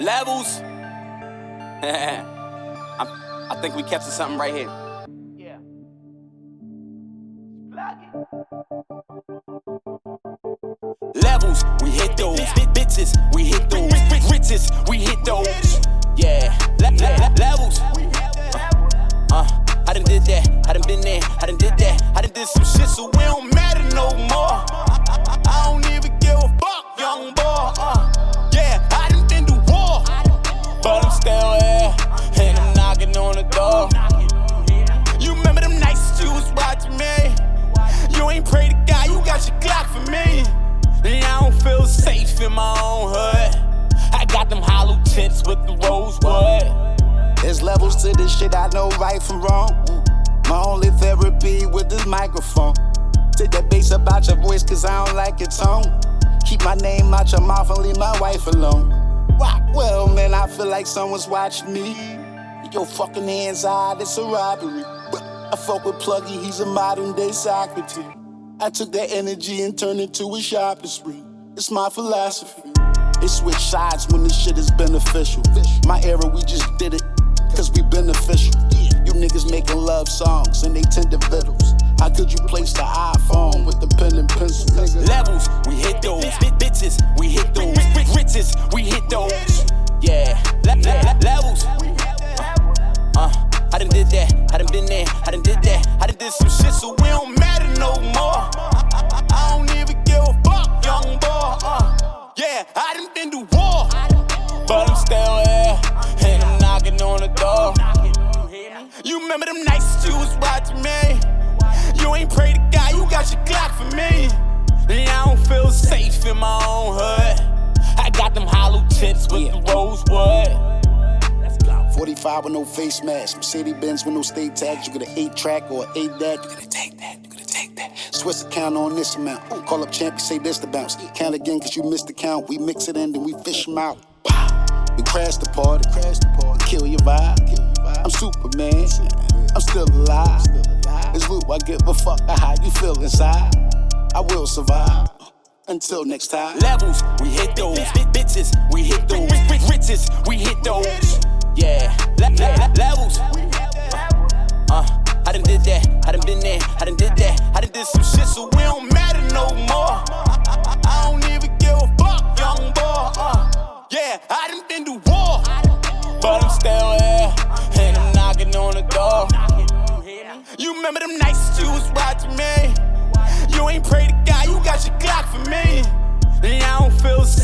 Levels. I'm, I think we captured something right here. Yeah. Plug it. Levels, we hit those. Bit bitches, we hit those. Riches, we hit those. With the rosewood. There's levels to this shit, I know right from wrong. My only therapy with this microphone. Take that bass about your voice, cause I don't like your tone. Keep my name out your mouth and leave my wife alone. Rock well, man, I feel like someone's watching me. Your fucking hands out, it's a robbery. I fuck with Pluggy, he's a modern day Socrates. I took that energy and turned it to a shopping spree. It's my philosophy. They switch sides when this shit is beneficial. My era, we just did it, cause we beneficial. You niggas making love songs and they tender vittles. How could you place the iPhone with the pen and pencil? Levels, we hit those. Bit bitches, we hit those. Riches, we hit those. Yeah, le- le- levels. Uh, I done did that. I done been there. I done did that. I done did some shit, so remember them nights you was watching me? You ain't pray to God, you got your Glock for me. And I don't feel safe in my own hood. I got them hollow tips with the rosewood. 45 with no face mask, Mercedes Benz with no state tags. You get an 8 track or an 8 that. you gonna take that, you gonna take that. Swiss account on this amount. Call up champ, you say this the bounce. Count again, cause you missed the count. We mix it in, then we fish them out. Wow. We crash the party, crash the party. Kill your vibe, kill your vibe. I'm Superman, I'm still alive. It's Luke, I give a fuck how you feel inside. I will survive. Until next time. Levels, we hit those. Bit bitches, we hit those. Riches, we hit those. Yeah, le- le- le- levels. Uh, I done did that. I done been there. I done did that. I done did some shit, so we don't matter no more. I don't even give a fuck, young boy. Uh, yeah, I done been to war, but I'm still here, and I'm knocking on the door. You remember them nights you was watching me? You ain't pray to God, you got your Glock for me. And I don't feel safe